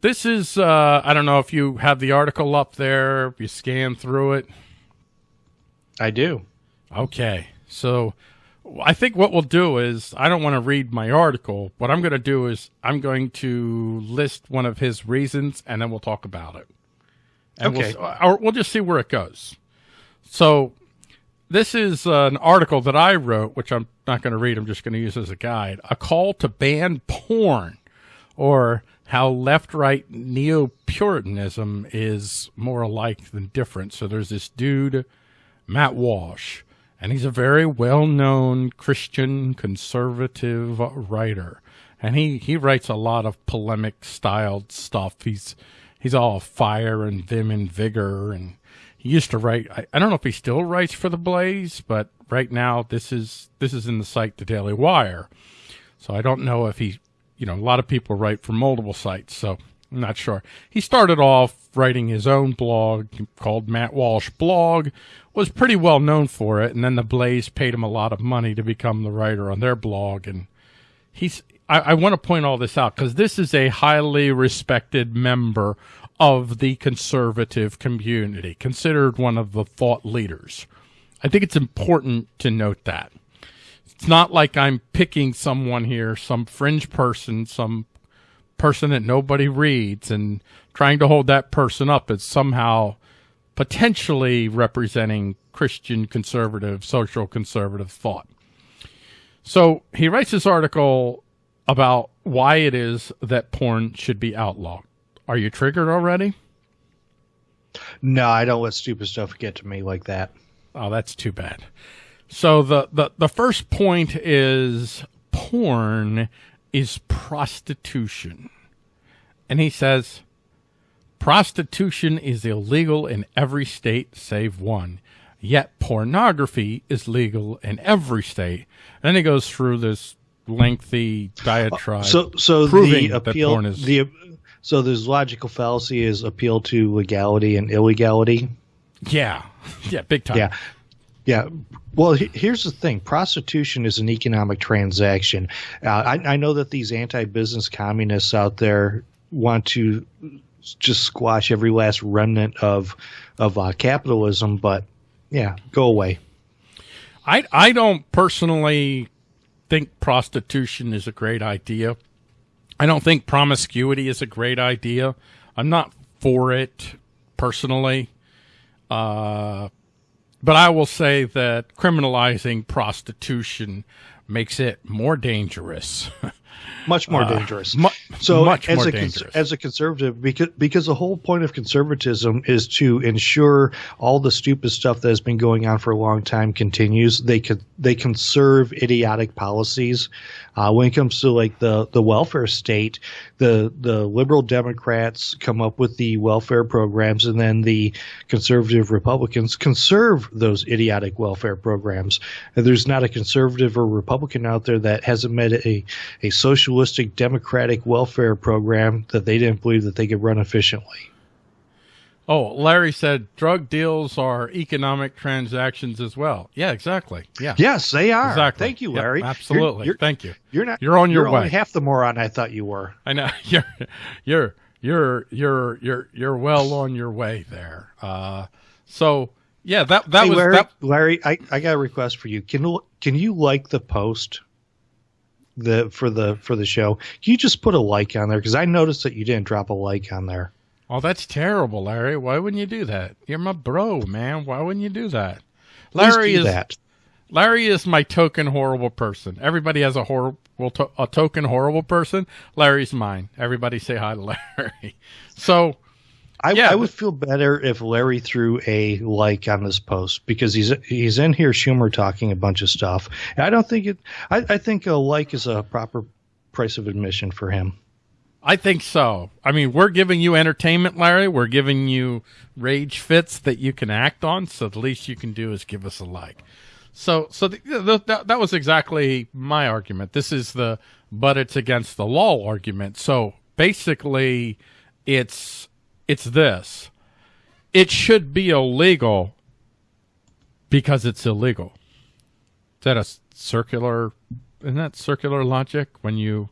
this is, uh, I don't know if you have the article up there, if you scan through it. I do. Okay. So I think what we'll do is I don't want to read my article. What I'm going to do is I'm going to list one of his reasons and then we'll talk about it. And okay. We'll, or we'll just see where it goes. So this is an article that I wrote, which I'm not going to read. I'm just going to use as a guide. A call to ban porn or how left right neo Puritanism is more alike than different. So there's this dude, Matt Walsh, and he's a very well known Christian conservative writer. And he, he writes a lot of polemic styled stuff. He's he's all fire and vim and vigor and he used to write I, I, don't know if he still writes for the blaze but right now this is this is in the site the daily wire so i don't know if he you know, a lot of people write for multiple sites, so I'm not sure. He started off writing his own blog called Matt Walsh Blog, was pretty well known for it, and then the Blaze paid him a lot of money to become the writer on their blog. And he's, I, I want to point all this out because this is a highly respected member of the conservative community, considered one of the thought leaders. I think it's important to note that. It's not like I'm picking someone here, some fringe person, some person that nobody reads and trying to hold that person up as somehow potentially representing Christian conservative, social conservative thought. So he writes this article about why it is that porn should be outlawed. Are you triggered already? No, I don't let stupid stuff get to me like that. Oh, that's too bad. So the, the, the first point is porn is prostitution. And he says, prostitution is illegal in every state save one. Yet pornography is legal in every state. And then he goes through this lengthy diatribe. So, so the appeal, is, the, so there's logical fallacy is appeal to legality and illegality. Yeah. Yeah. Big time. Yeah. Yeah. Well, here's the thing prostitution is an economic transaction. Uh, I, I know that these anti business communists out there want to just squash every last remnant of of uh, capitalism, but yeah, go away. I I don't personally think prostitution is a great idea. I don't think promiscuity is a great idea. I'm not for it personally. Uh, but I will say that criminalizing prostitution makes it more dangerous. much more uh, dangerous. Mu- so much as more a dangerous. as a conservative, because because the whole point of conservatism is to ensure all the stupid stuff that has been going on for a long time continues. They could they conserve idiotic policies uh, when it comes to like the, the welfare state, the the liberal Democrats come up with the welfare programs, and then the conservative Republicans conserve those idiotic welfare programs. And there's not a conservative or Republican out there that hasn't met a a socialistic democratic welfare program that they didn't believe that they could run efficiently. Oh, Larry said drug deals are economic transactions as well. Yeah, exactly. Yeah. Yes, they are. Exactly. Thank you, Larry. Yep, absolutely. You're, you're, Thank you. You're not. You're on your you're way. Half the moron I thought you were. I know. You're. You're. You're. You're. You're. You're well on your way there. Uh, so yeah, that that hey, was Larry. That, Larry, I, I got a request for you. Can can you like the post? The for the for the show, can you just put a like on there? Because I noticed that you didn't drop a like on there. Oh, that's terrible, Larry. Why wouldn't you do that? You're my bro, man. Why wouldn't you do that? Larry do is that. Larry is my token horrible person. Everybody has a horrible to- a token horrible person. Larry's mine. Everybody say hi to Larry. So, I, yeah, I would feel better if Larry threw a like on this post because he's he's in here Schumer talking a bunch of stuff. And I don't think it. I, I think a like is a proper price of admission for him. I think so. I mean, we're giving you entertainment, Larry. We're giving you rage fits that you can act on. So the least you can do is give us a like. So, so the, the, that, that was exactly my argument. This is the, but it's against the law argument. So basically it's, it's this. It should be illegal because it's illegal. Is that a circular, isn't that circular logic when you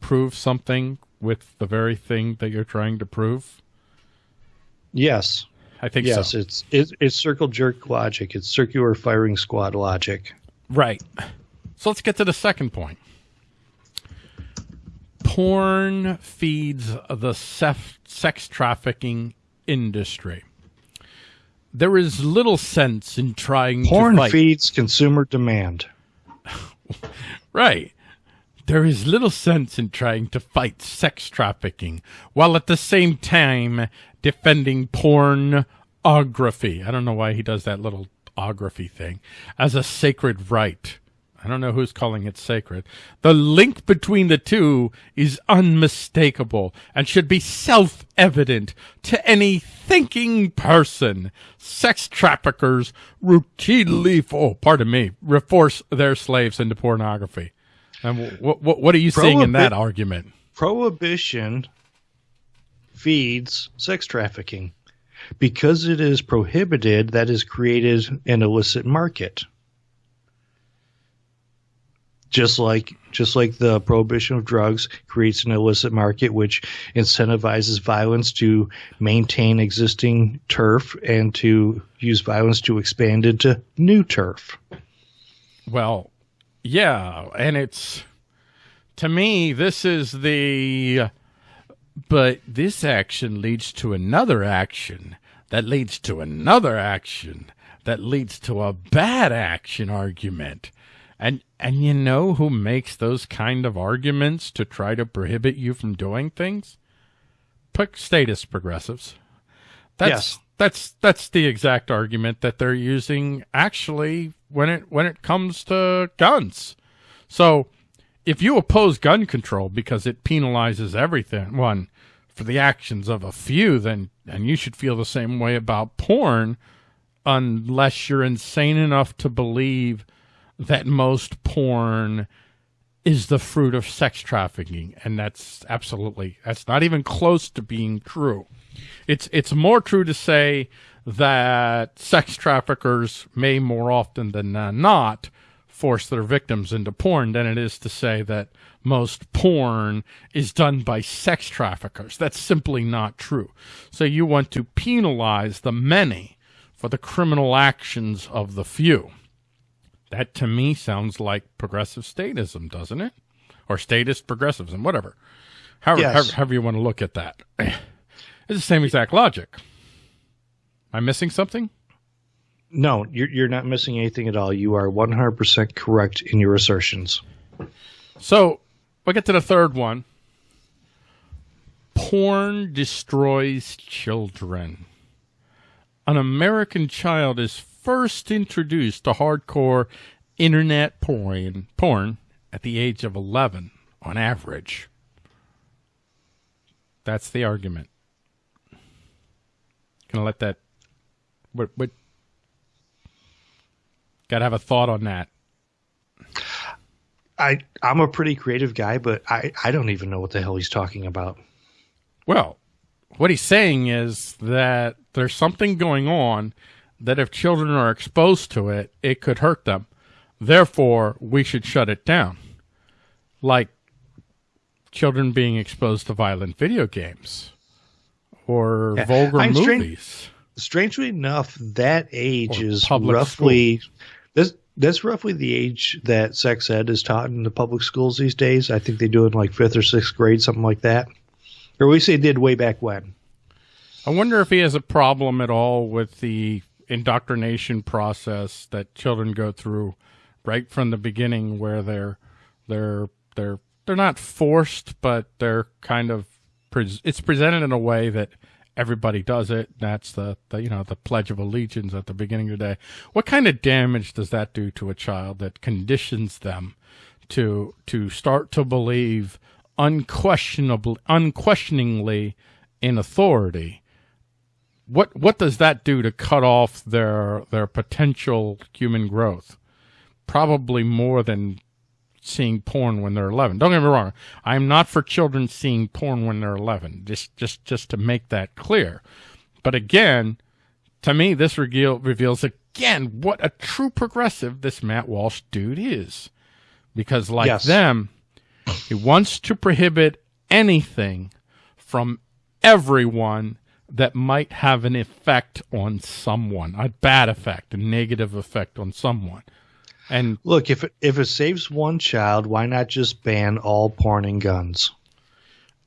prove something with the very thing that you're trying to prove? Yes. I think yes, so. it's, it's it's circle jerk logic. It's circular firing squad logic. Right. So let's get to the second point. Porn feeds the sex trafficking industry. There is little sense in trying Porn to fight. feeds consumer demand. right. There is little sense in trying to fight sex trafficking while at the same time defending pornography. I don't know why he does that little ography thing as a sacred right. I don't know who's calling it sacred. The link between the two is unmistakable and should be self-evident to any thinking person. Sex traffickers routinely, oh, pardon me, force their slaves into pornography. And what, what, what are you Prohibi- seeing in that argument? Prohibition feeds sex trafficking. Because it is prohibited, that has created an illicit market just like just like the prohibition of drugs creates an illicit market which incentivizes violence to maintain existing turf and to use violence to expand into new turf. Well yeah and it's to me this is the but this action leads to another action that leads to another action that leads to a bad action argument and and you know who makes those kind of arguments to try to prohibit you from doing things? Statist progressives. That's yes. that's that's the exact argument that they're using actually when it when it comes to guns. So if you oppose gun control because it penalizes everything one for the actions of a few, then and you should feel the same way about porn unless you're insane enough to believe that most porn is the fruit of sex trafficking and that's absolutely that's not even close to being true. It's it's more true to say that sex traffickers may more often than not force their victims into porn than it is to say that most porn is done by sex traffickers. That's simply not true. So you want to penalize the many for the criminal actions of the few that to me sounds like progressive statism, doesn't it? Or statist progressivism, whatever. However, yes. however, however you want to look at that. It's the same exact logic. Am I missing something? No, you're, you're not missing anything at all. You are 100% correct in your assertions. So, we'll get to the third one. Porn destroys children. An American child is first introduced to hardcore internet porn, porn at the age of 11 on average. That's the argument. Gonna let that. What? What? Gotta have a thought on that. I I'm a pretty creative guy, but I I don't even know what the hell he's talking about. Well, what he's saying is that there's something going on that if children are exposed to it, it could hurt them. Therefore, we should shut it down. Like children being exposed to violent video games or yeah. vulgar I'm movies. strangely enough, that age or is roughly school. this that's roughly the age that sex ed is taught in the public schools these days. I think they do it in like fifth or sixth grade, something like that. Or at least they did way back when. I wonder if he has a problem at all with the indoctrination process that children go through right from the beginning where they're they're they're they're not forced but they're kind of it's presented in a way that everybody does it. That's the, the you know the pledge of allegiance at the beginning of the day. What kind of damage does that do to a child that conditions them to to start to believe unquestionably unquestioningly in authority what what does that do to cut off their their potential human growth? Probably more than seeing porn when they're 11. Don't get me wrong. I'm not for children seeing porn when they're 11. Just just just to make that clear. But again, to me this reveal, reveals again what a true progressive this Matt Walsh dude is. Because like yes. them, he wants to prohibit anything from everyone that might have an effect on someone, a bad effect, a negative effect on someone. And look, if it, if it saves one child, why not just ban all porn and guns?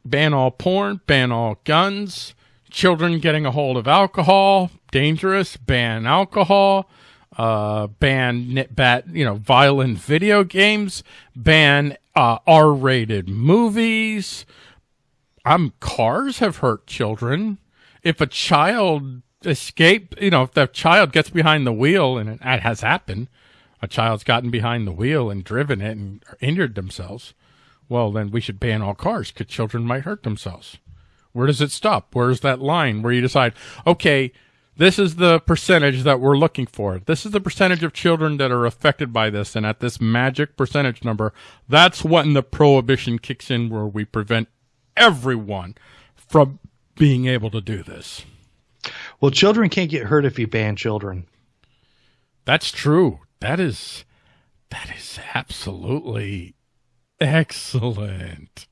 Ban all porn, ban all guns, children getting a hold of alcohol, dangerous, ban alcohol, uh, ban bat, you know, violent video games, ban uh, R-rated movies. Um, cars have hurt children. If a child escape, you know, if the child gets behind the wheel, and it has happened, a child's gotten behind the wheel and driven it and injured themselves. Well, then we should ban all cars because children might hurt themselves. Where does it stop? Where's that line where you decide, okay, this is the percentage that we're looking for. This is the percentage of children that are affected by this. And at this magic percentage number, that's when the prohibition kicks in where we prevent everyone from being able to do this. Well, children can't get hurt if you ban children. That's true. That is, that is absolutely excellent.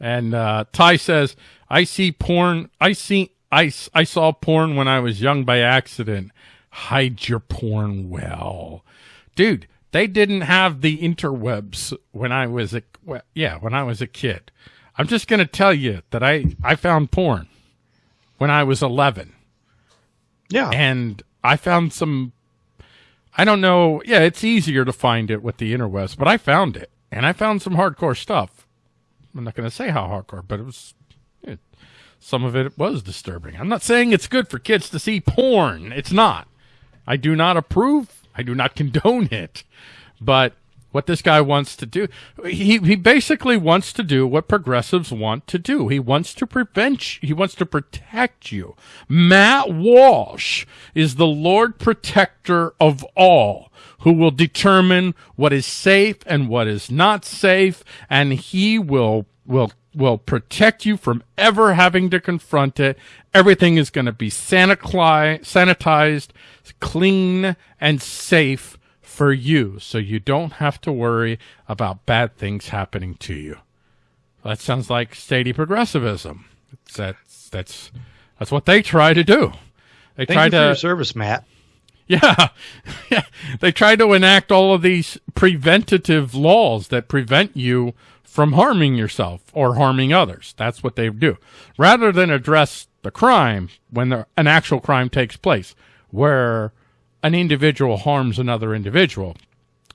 And uh, Ty says, I see porn. I see I, I saw porn when I was young by accident. Hide your porn well. Dude, they didn't have the interwebs when I was a, well, yeah, when I was a kid. I'm just going to tell you that I, I found porn when I was 11. Yeah. And I found some, I don't know. Yeah, it's easier to find it with the interwebs, but I found it and I found some hardcore stuff. I'm not going to say how hardcore, but it was some of it was disturbing. I'm not saying it's good for kids to see porn. It's not. I do not approve. I do not condone it. But what this guy wants to do, he, he basically wants to do what progressives want to do. He wants to prevent, he wants to protect you. Matt Walsh is the Lord protector of all who will determine what is safe and what is not safe. And he will, will will protect you from ever having to confront it. Everything is going to be sanitized, clean, and safe for you. So you don't have to worry about bad things happening to you. That sounds like steady progressivism. That's, that's, that's what they try to do. They Thank try to your service, Matt. Yeah. yeah. They try to enact all of these preventative laws that prevent you from harming yourself or harming others. That's what they do. Rather than address the crime when the, an actual crime takes place, where an individual harms another individual,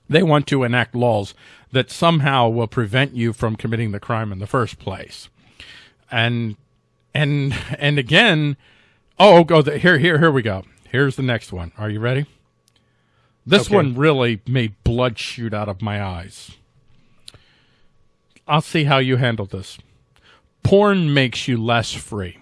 they want to enact laws that somehow will prevent you from committing the crime in the first place. And and and again, oh, go the, here here here we go. Here's the next one. Are you ready? This okay. one really made blood shoot out of my eyes. I'll see how you handle this. Porn makes you less free.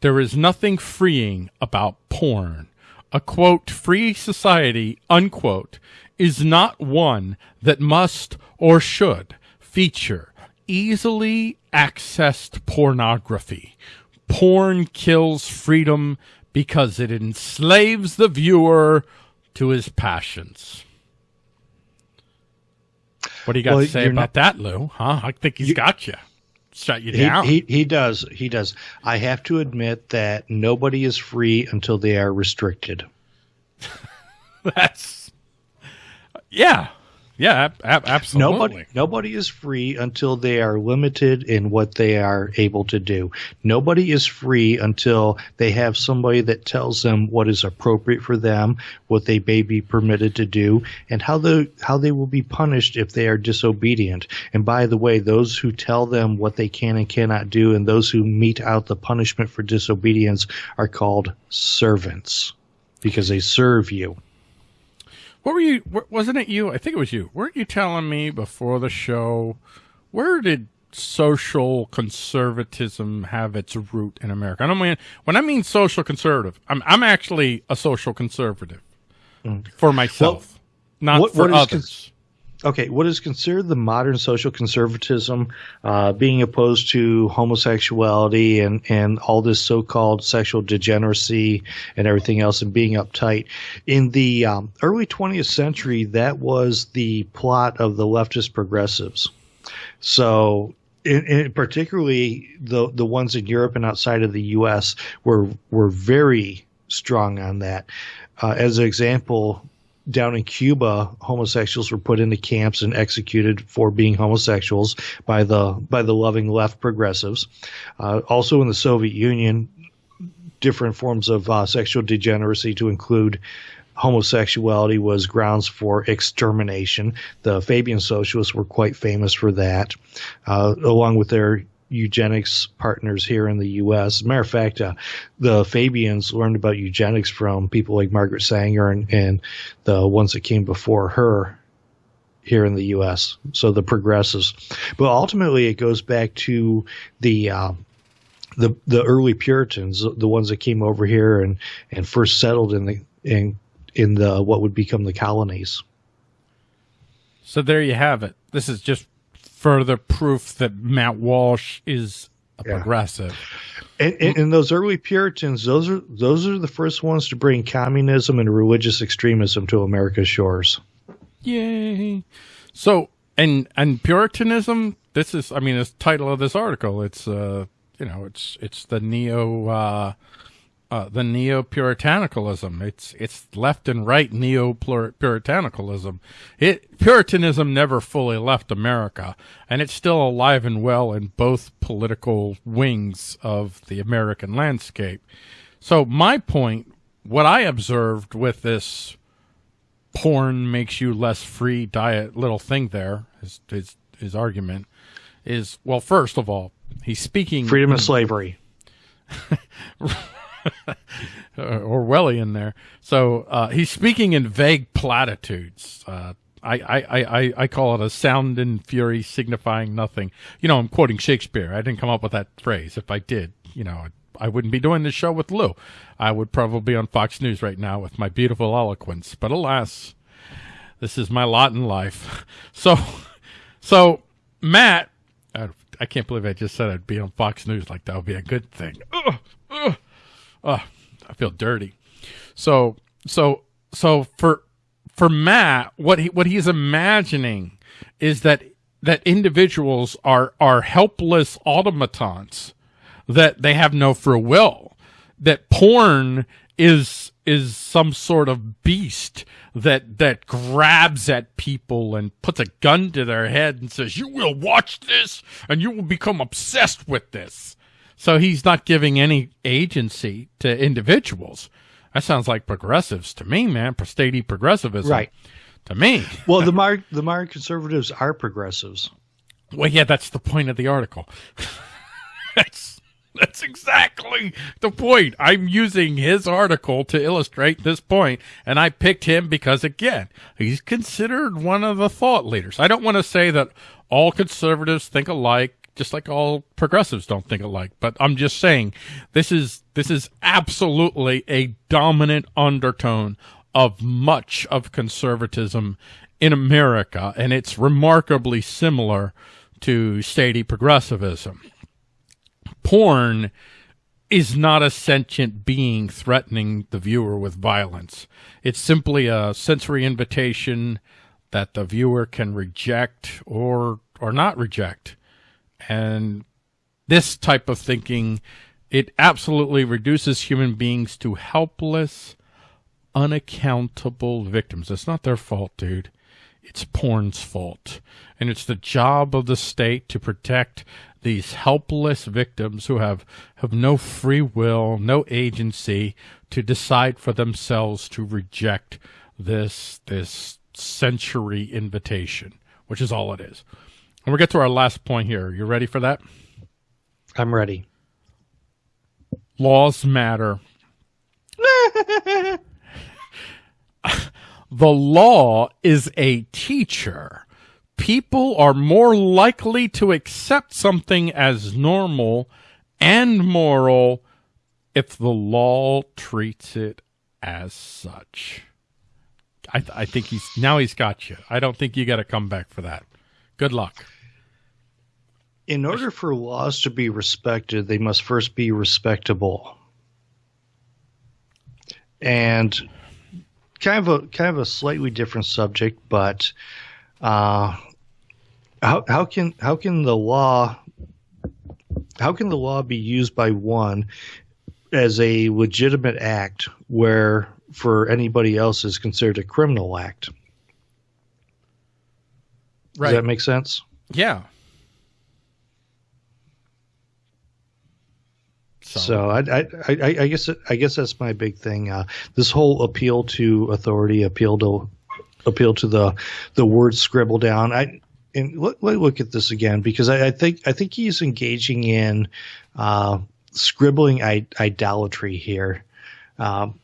There is nothing freeing about porn. A quote, free society, unquote, is not one that must or should feature easily accessed pornography. Porn kills freedom because it enslaves the viewer to his passions. What do you got well, to say about not, that, Lou? Huh? I think he's you, got you. Shut you down. He, he, he does. He does. I have to admit that nobody is free until they are restricted. That's yeah. Yeah, ab- absolutely. Nobody, nobody is free until they are limited in what they are able to do. Nobody is free until they have somebody that tells them what is appropriate for them, what they may be permitted to do, and how the how they will be punished if they are disobedient. And by the way, those who tell them what they can and cannot do, and those who mete out the punishment for disobedience, are called servants because they serve you. What were you? Wasn't it you? I think it was you. Weren't you telling me before the show? Where did social conservatism have its root in America? I don't mean when I mean social conservative. I'm I'm actually a social conservative mm. for myself, well, not what, for what others okay, what is considered the modern social conservatism, uh, being opposed to homosexuality and, and all this so called sexual degeneracy and everything else and being uptight. In the um, early 20th century, that was the plot of the leftist progressives. So in, in particularly the the ones in Europe and outside of the U.S. were were very strong on that. Uh, as an example, down in Cuba, homosexuals were put into camps and executed for being homosexuals by the by the loving left progressives. Uh, also in the Soviet Union, different forms of uh, sexual degeneracy to include homosexuality was grounds for extermination. The Fabian socialists were quite famous for that, uh, along with their eugenics partners here in the U.S. As a matter of fact, uh, the Fabians learned about eugenics from people like Margaret Sanger and, and the ones that came before her here in the U.S. So the progressives, but ultimately it goes back to the uh, the the early Puritans, the ones that came over here and and first settled in the in in the what would become the colonies. So there you have it. This is just further proof that Matt Walsh is a yeah. progressive. And, and, and, those early Puritans, those are those are the first ones to bring communism and religious extremism to America's shores. Yay! So and and Puritanism. This is, I mean, the title of this article. It's uh, you know, it's it's the neo uh, uh, the neo puritanicalism. It's it's left and right neo puritanicalism. It Puritanism never fully left America, and it's still alive and well in both political wings of the American landscape. So my point, what I observed with this porn makes you less free diet little thing there, his his, his argument is well, first of all, he's speaking freedom of slavery. Orwellian there. So uh, he's speaking in vague platitudes. Uh, I, I, I, I call it a sound and fury signifying nothing. You know, I'm quoting Shakespeare. I didn't come up with that phrase. If I did, you know, I wouldn't be doing this show with Lou. I would probably be on Fox News right now with my beautiful eloquence. But alas, this is my lot in life. So, so Matt, I, I can't believe I just said I'd be on Fox News. Like that would be a good thing. Ugh, ugh oh, I feel dirty. So, so, so for, for Matt, what he, what he's imagining is that, that individuals are, are helpless automatons, that they have no free will, that porn is, is some sort of beast that that grabs at people and puts a gun to their head and says, "You will watch this, and you will become obsessed with this." So he's not giving any agency to individuals. That sounds like progressives to me, man. Statey progressivism. Right. To me. well, the modern, the modern conservatives are progressives. Well, yeah, that's the point of the article. that's that's exactly the point. I'm using his article to illustrate this point, and I picked him because again, he's considered one of the thought leaders. I don't want to say that all conservatives think alike just like all progressives don't think alike. But I'm just saying this is this is absolutely a dominant undertone of much of conservatism in America, and it's remarkably similar to statey progressivism. Porn is not a sentient being threatening the viewer with violence. It's simply a sensory invitation that the viewer can reject or or not reject. And this type of thinking, it absolutely reduces human beings to helpless, unaccountable victims. It's not their fault, dude. It's porn's fault. And it's the job of the state to protect these helpless victims who have, have no free will, no agency to decide for themselves to reject this, this sensory invitation, which is all it is. And we get to our last point here. You ready for that? I'm ready. Laws matter. the law is a teacher. People are more likely to accept something as normal and moral if the law treats it as such. I, th- I think he's now he's got you. I don't think you got to come back for that. Good luck in order for laws to be respected, they must first be respectable. And kind of a kind of a slightly different subject, but uh, how how can how can the law how can the law be used by one as a legitimate act where for anybody else is considered a criminal act? Right. Does that make sense? Yeah. So, so I, I, I, I, guess I guess that's my big thing. Uh, this whole appeal to authority, appeal to appeal to the the word scribble down. I and let, let look at this again because I, I, think I think he's engaging in uh, scribbling I- idolatry here. Um,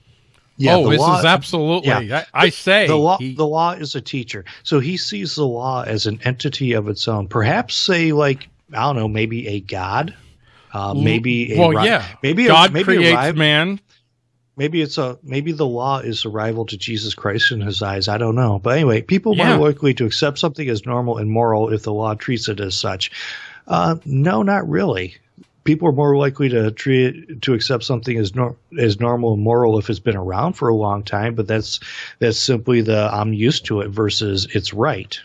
yeah, oh, this law, is absolutely. Yeah, I, I say the law. He, the law is a teacher, so he sees the law as an entity of its own. Perhaps say like I don't know, maybe a god, uh, maybe a well, yeah, maybe God a, maybe creates a, man maybe it's a maybe the law is a rival to Jesus Christ in his eyes. I don't know, but anyway, people yeah. are more likely to accept something as normal and moral if the law treats it as such. Uh, no, not really. People are more likely to treat to accept something as nor- as normal and moral if it's been around for a long time, but that's that's simply the I'm used to it versus it's right.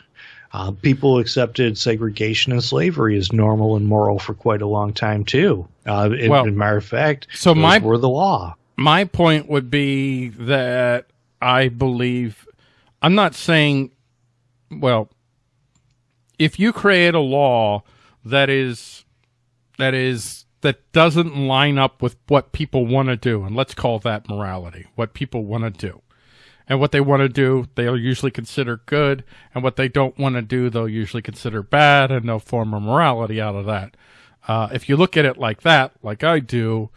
Uh, people accepted segregation and slavery as normal and moral for quite a long time too. Uh, in, well, in matter of fact, so my were the law my point would be that I believe I'm not saying well if you create a law that is that is that doesn't line up with what people want to do and let's call that morality what people want to do and what they want to do they'll usually consider good and what they don't want to do they'll usually consider bad and they'll form a morality out of that uh, if you look at it like that like i do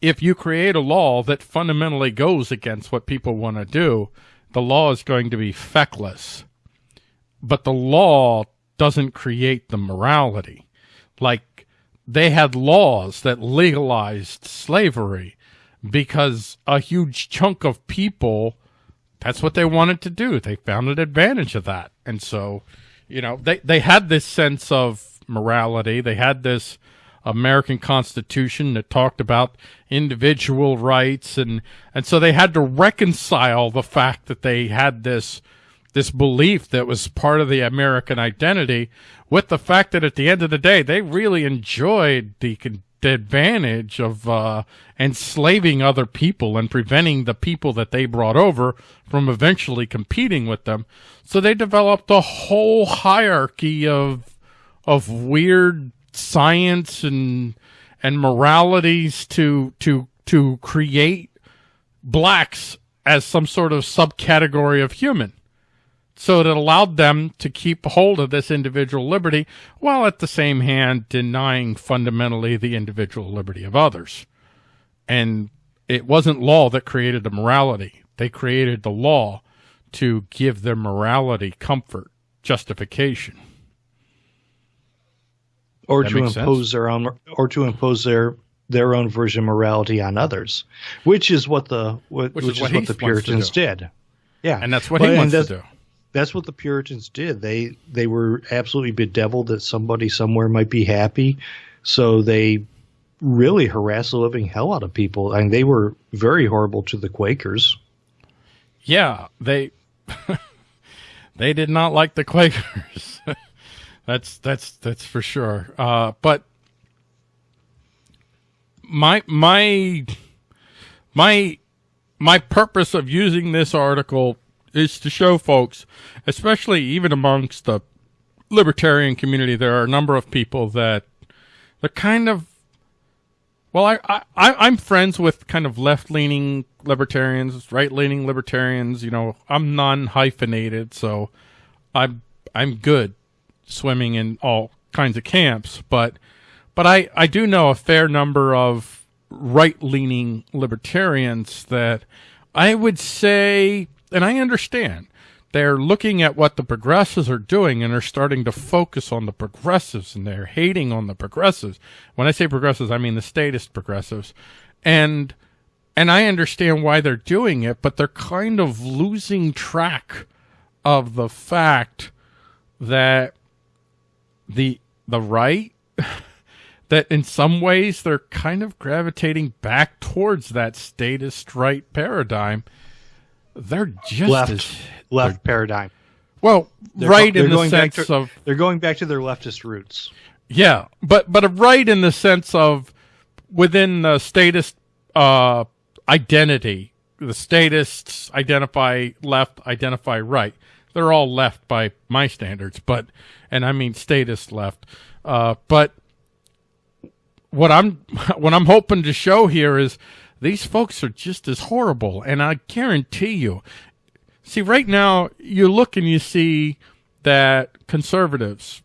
if you create a law that fundamentally goes against what people want to do, the law is going to be feckless. But the law doesn't create the morality. Like they had laws that legalized slavery because a huge chunk of people, that's what they wanted to do. They found an advantage of that. And so, you know, they, they had this sense of morality. They had this American Constitution that talked about individual rights and and so they had to reconcile the fact that they had this this belief that was part of the American identity with the fact that at the end of the day they really enjoyed the, advantage of uh, enslaving other people and preventing the people that they brought over from eventually competing with them. So they developed a whole hierarchy of of weird science and and moralities to to to create blacks as some sort of subcategory of human. So it allowed them to keep hold of this individual liberty while at the same hand denying fundamentally the individual liberty of others. And it wasn't law that created the morality. They created the law to give their morality comfort, justification or that to impose sense. their own or to impose their their own version of morality on others, which is what the which, which is, what, what the Puritans did. Yeah, and that's what he wants to do. That's what the Puritans did. They they were absolutely bedeviled that somebody somewhere might be happy, so they really harassed the living hell out of people, and they were very horrible to the Quakers. Yeah, they they did not like the Quakers. That's that's that's for sure. Uh, but my my my my purpose of using this article is to show folks, especially even amongst the libertarian community, there are a number of people that they're kind of well, I, I I'm friends with kind of left leaning libertarians, right leaning libertarians. You know, I'm non hyphenated, so I'm I'm good swimming in all kinds of camps, but but I, I do know a fair number of right leaning libertarians that I would say, and I understand, they're looking at what the progressives are doing and are starting to focus on the progressives and they're hating on the progressives. When I say progressives, I mean the statist progressives. And and I understand why they're doing it, but they're kind of losing track of the fact that the the right that in some ways they're kind of gravitating back towards that statist right paradigm. They're just left as, left paradigm. Well, they're right in the sense to, of they're going back to their leftist roots. Yeah, but but a right in the sense of within the statist uh, identity, the statists identify left, identify right. They're all left by my standards, but and I mean statist left. Uh, but what I'm what I'm hoping to show here is these folks are just as horrible, and I guarantee you. See, right now you look and you see that conservatives,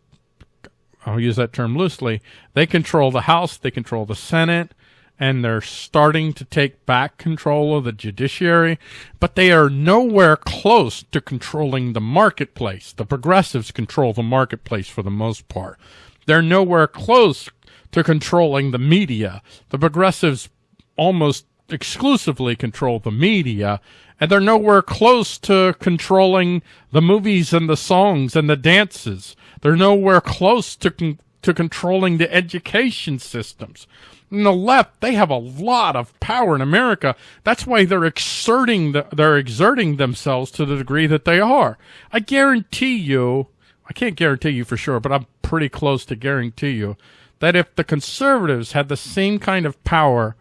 I'll use that term loosely, they control the House, they control the Senate, and they're starting to take back control of the judiciary, but they are nowhere close to controlling the marketplace. The progressives control the marketplace for the most part. They're nowhere close to controlling the media. The progressives almost exclusively control the media, and they're nowhere close to controlling the movies and the songs and the dances. They're nowhere close to con- to controlling the education systems. In the left, they have a lot of power in America. That's why they're exerting the, they're exerting themselves to the degree that they are. I guarantee you, I can't guarantee you for sure, but I'm pretty close to guarantee you that if the conservatives had the same kind of power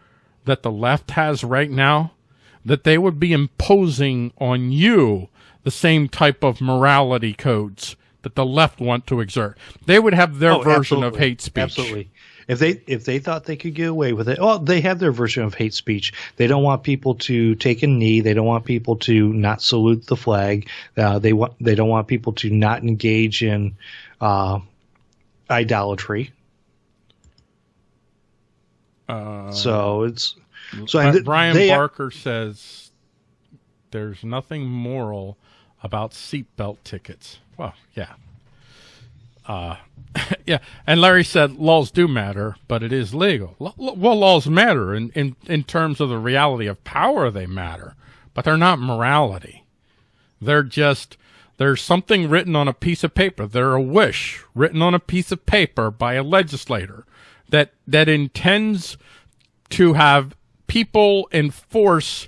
that the left has right now, that they would be imposing on you the same type of morality codes that the left want to exert. They would have their oh, version absolutely. of hate speech. Absolutely. If they if they thought they could get away with it, well, they have their version of hate speech. They don't want people to take a knee. They don't want people to not salute the flag. Uh, they want they don't want people to not engage in uh, idolatry. Uh, so it's so th- Brian Barker says there's nothing moral about seatbelt tickets. Well, yeah. Uh, yeah, and Larry said laws do matter, but it is legal. L- well, laws matter in, in, in terms of the reality of power, they matter, but they're not morality. They're just, there's something written on a piece of paper. They're a wish written on a piece of paper by a legislator that, that intends to have people enforce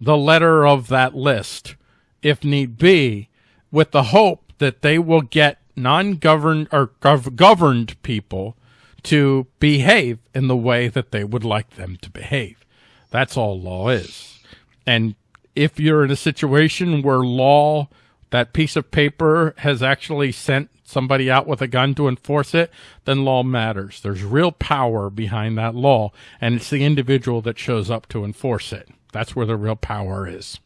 the letter of that list, if need be, with the hope that they will get non-governed or gov- governed people to behave in the way that they would like them to behave. That's all law is. And if you're in a situation where law, that piece of paper has actually sent somebody out with a gun to enforce it, then law matters. There's real power behind that law, and it's the individual that shows up to enforce it. That's where the real power is.